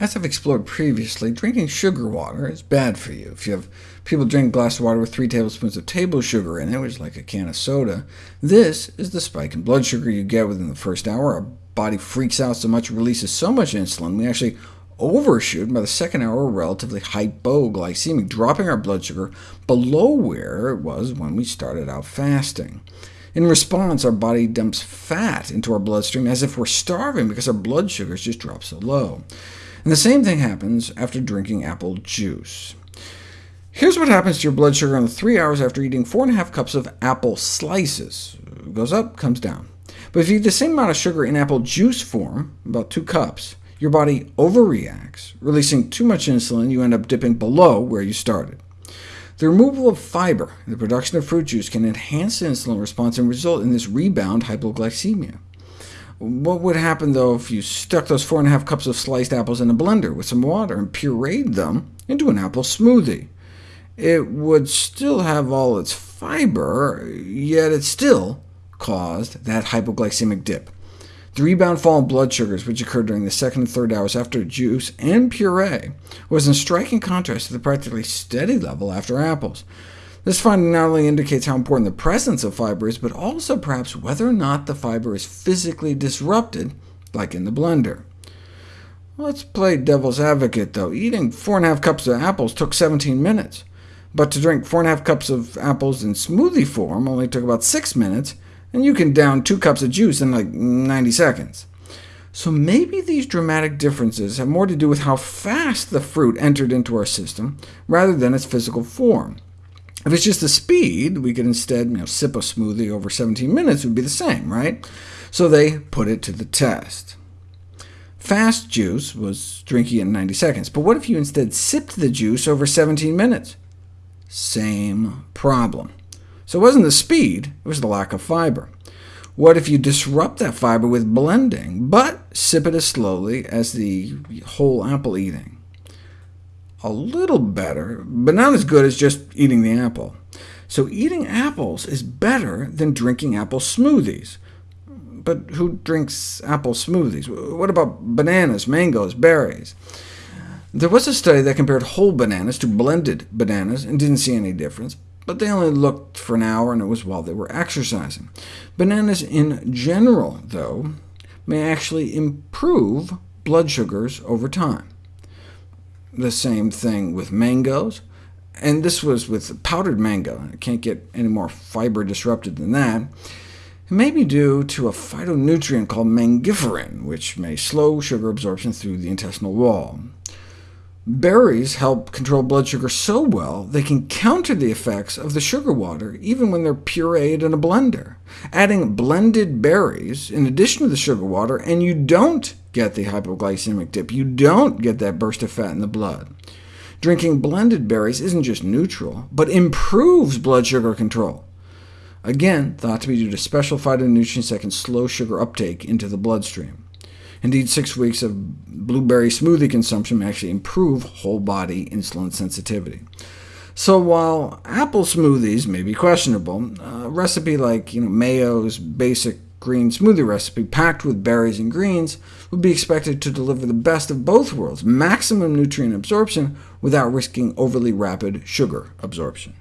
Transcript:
As I've explored previously, drinking sugar water is bad for you. If you have people drink a glass of water with 3 tablespoons of table sugar in it, which is like a can of soda, this is the spike in blood sugar you get within the first hour. Our body freaks out so much releases so much insulin, we actually overshoot. By the second hour, we're relatively hypoglycemic, dropping our blood sugar below where it was when we started out fasting. In response, our body dumps fat into our bloodstream as if we're starving because our blood sugars just drop so low. And the same thing happens after drinking apple juice. Here's what happens to your blood sugar in three hours after eating 4.5 cups of apple slices. It goes up, comes down. But if you eat the same amount of sugar in apple juice form, about 2 cups, your body overreacts, releasing too much insulin, you end up dipping below where you started. The removal of fiber and the production of fruit juice can enhance the insulin response and result in this rebound hypoglycemia. What would happen, though, if you stuck those 4.5 cups of sliced apples in a blender with some water and pureed them into an apple smoothie? It would still have all its fiber, yet it still caused that hypoglycemic dip. The rebound fall in blood sugars, which occurred during the second and third hours after juice and puree, was in striking contrast to the practically steady level after apples. This finding not only indicates how important the presence of fiber is, but also perhaps whether or not the fiber is physically disrupted, like in the blender. Let's play devil's advocate, though. Eating 4.5 cups of apples took 17 minutes, but to drink 4.5 cups of apples in smoothie form only took about 6 minutes, and you can down 2 cups of juice in like 90 seconds. So maybe these dramatic differences have more to do with how fast the fruit entered into our system, rather than its physical form. If it's just the speed, we could instead you know, sip a smoothie over 17 minutes would be the same, right? So they put it to the test. Fast juice was drinking in 90 seconds, but what if you instead sipped the juice over 17 minutes? Same problem. So it wasn't the speed, it was the lack of fiber. What if you disrupt that fiber with blending, but sip it as slowly as the whole apple eating? A little better, but not as good as just eating the apple. So eating apples is better than drinking apple smoothies. But who drinks apple smoothies? What about bananas, mangoes, berries? There was a study that compared whole bananas to blended bananas and didn't see any difference, but they only looked for an hour, and it was while they were exercising. Bananas in general, though, may actually improve blood sugars over time the same thing with mangoes, and this was with powdered mango. It can't get any more fiber disrupted than that. It may be due to a phytonutrient called mangiferin, which may slow sugar absorption through the intestinal wall. Berries help control blood sugar so well they can counter the effects of the sugar water, even when they're pureed in a blender. Adding blended berries in addition to the sugar water, and you don't get the hypoglycemic dip. You don't get that burst of fat in the blood. Drinking blended berries isn't just neutral, but improves blood sugar control. Again, thought to be due to special phytonutrients that can slow sugar uptake into the bloodstream. Indeed, six weeks of blueberry smoothie consumption may actually improve whole-body insulin sensitivity. So while apple smoothies may be questionable, a recipe like you know, Mayo's basic green smoothie recipe packed with berries and greens would be expected to deliver the best of both worlds, maximum nutrient absorption without risking overly rapid sugar absorption.